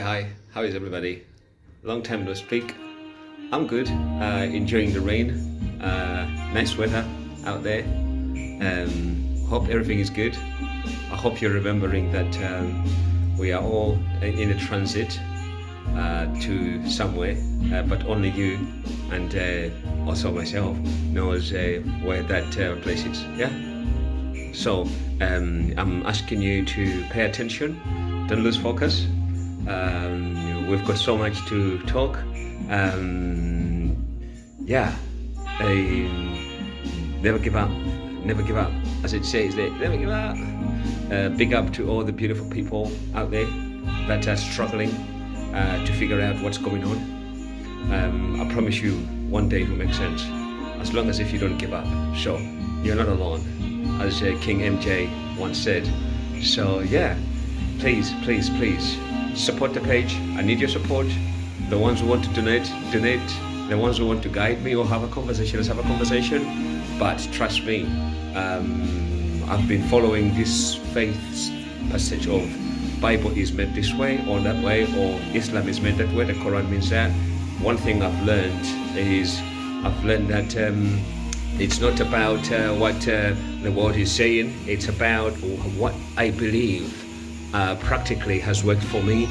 Hi, how is everybody? Long time no speak. I'm good, uh, enjoying the rain, uh, nice weather out there. Um, hope everything is good. I hope you're remembering that um, we are all in a transit uh, to somewhere, uh, but only you and uh, also myself knows uh, where that place is. Yeah. So um, I'm asking you to pay attention, don't lose focus. Um, we've got so much to talk. Um, yeah, um, never give up, never give up. As it says there, never give up. Uh, big up to all the beautiful people out there that are struggling uh, to figure out what's going on. Um, I promise you, one day it will make sense. As long as if you don't give up. So you're not alone, as uh, King MJ once said. So yeah, please, please, please support the page. I need your support. The ones who want to donate, donate. The ones who want to guide me or have a conversation, let's have a conversation. But trust me, um, I've been following this faith's passage of Bible is meant this way or that way, or Islam is meant that way. The Quran means that. One thing I've learned is I've learned that um, it's not about uh, what uh, the world is saying. It's about what I believe uh, practically has worked for me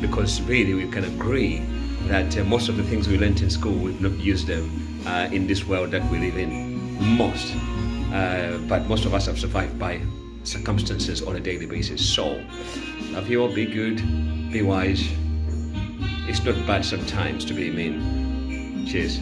because really we can agree that uh, most of the things we learned in school we've not used them uh, in this world that we live in. Most uh, but most of us have survived by circumstances on a daily basis. So love you all be good be wise. It's not bad sometimes to be mean. Cheers